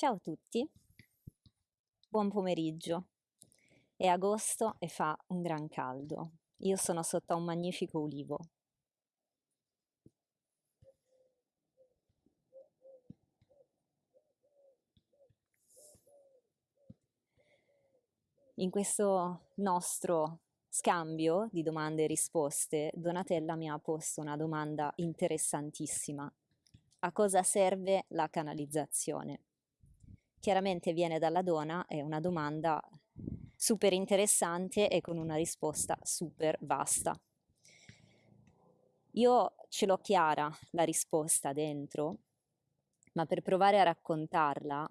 Ciao a tutti, buon pomeriggio. È agosto e fa un gran caldo. Io sono sotto un magnifico ulivo. In questo nostro scambio di domande e risposte, Donatella mi ha posto una domanda interessantissima. A cosa serve la canalizzazione? Chiaramente viene dalla donna, è una domanda super interessante e con una risposta super vasta. Io ce l'ho chiara la risposta dentro, ma per provare a raccontarla,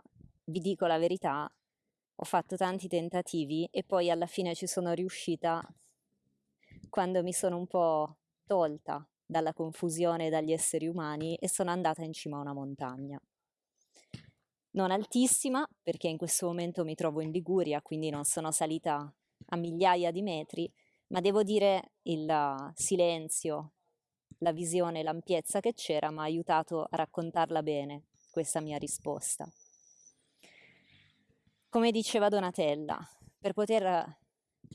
vi dico la verità, ho fatto tanti tentativi e poi alla fine ci sono riuscita quando mi sono un po' tolta dalla confusione dagli esseri umani e sono andata in cima a una montagna non altissima perché in questo momento mi trovo in Liguria, quindi non sono salita a migliaia di metri, ma devo dire il silenzio, la visione, l'ampiezza che c'era mi ha aiutato a raccontarla bene, questa mia risposta. Come diceva Donatella, per poter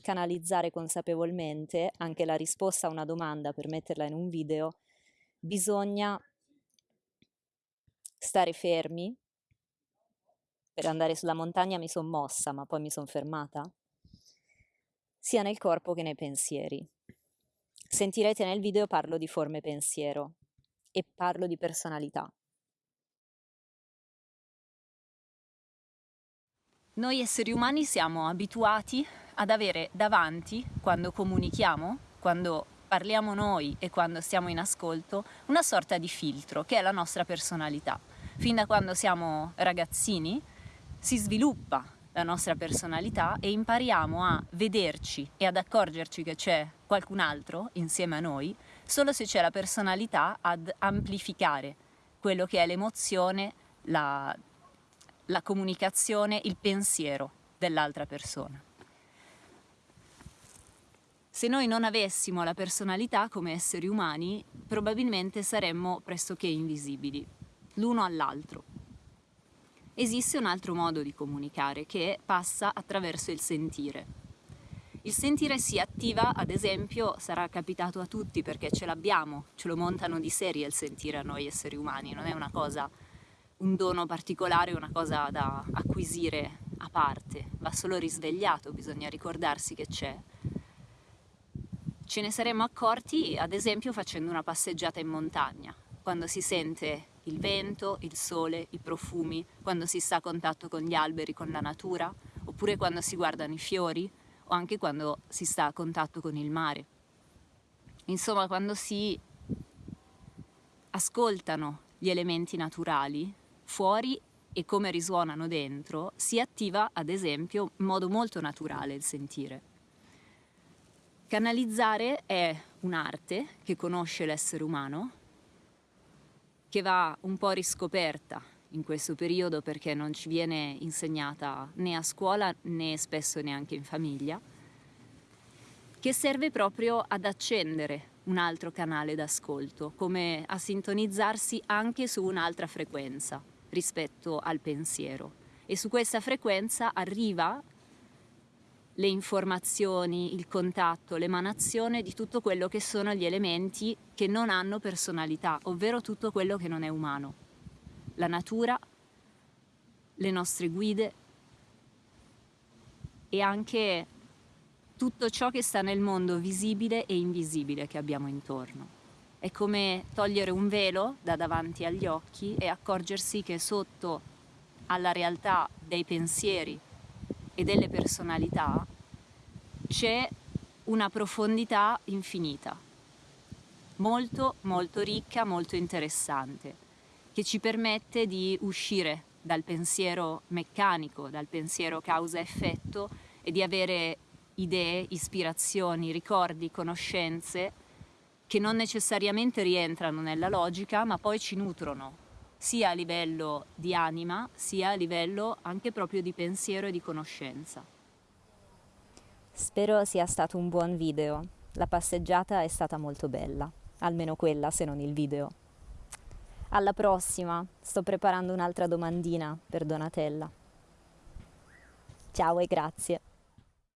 canalizzare consapevolmente anche la risposta a una domanda per metterla in un video, bisogna stare fermi, per andare sulla montagna mi sono mossa, ma poi mi sono fermata, sia nel corpo che nei pensieri. Sentirete nel video parlo di forme pensiero e parlo di personalità. Noi esseri umani siamo abituati ad avere davanti, quando comunichiamo, quando parliamo noi e quando stiamo in ascolto, una sorta di filtro che è la nostra personalità. Fin da quando siamo ragazzini si sviluppa la nostra personalità e impariamo a vederci e ad accorgerci che c'è qualcun altro insieme a noi solo se c'è la personalità ad amplificare quello che è l'emozione, la, la comunicazione, il pensiero dell'altra persona. Se noi non avessimo la personalità come esseri umani, probabilmente saremmo pressoché invisibili, l'uno all'altro esiste un altro modo di comunicare che passa attraverso il sentire. Il sentire si attiva, ad esempio, sarà capitato a tutti perché ce l'abbiamo, ce lo montano di serie il sentire a noi esseri umani, non è una cosa, un dono particolare, una cosa da acquisire a parte, va solo risvegliato, bisogna ricordarsi che c'è. Ce ne saremmo accorti, ad esempio, facendo una passeggiata in montagna, quando si sente il vento, il sole, i profumi, quando si sta a contatto con gli alberi, con la natura, oppure quando si guardano i fiori o anche quando si sta a contatto con il mare. Insomma, quando si ascoltano gli elementi naturali fuori e come risuonano dentro, si attiva ad esempio in modo molto naturale il sentire. Canalizzare è un'arte che conosce l'essere umano che va un po' riscoperta in questo periodo perché non ci viene insegnata né a scuola né spesso neanche in famiglia, che serve proprio ad accendere un altro canale d'ascolto, come a sintonizzarsi anche su un'altra frequenza rispetto al pensiero. E su questa frequenza arriva le informazioni, il contatto, l'emanazione di tutto quello che sono gli elementi che non hanno personalità, ovvero tutto quello che non è umano. La natura, le nostre guide e anche tutto ciò che sta nel mondo visibile e invisibile che abbiamo intorno. È come togliere un velo da davanti agli occhi e accorgersi che sotto alla realtà dei pensieri e delle personalità c'è una profondità infinita, molto molto ricca, molto interessante, che ci permette di uscire dal pensiero meccanico, dal pensiero causa-effetto e di avere idee, ispirazioni, ricordi, conoscenze che non necessariamente rientrano nella logica ma poi ci nutrono sia a livello di anima sia a livello anche proprio di pensiero e di conoscenza. Spero sia stato un buon video. La passeggiata è stata molto bella, almeno quella se non il video. Alla prossima, sto preparando un'altra domandina per Donatella. Ciao e grazie.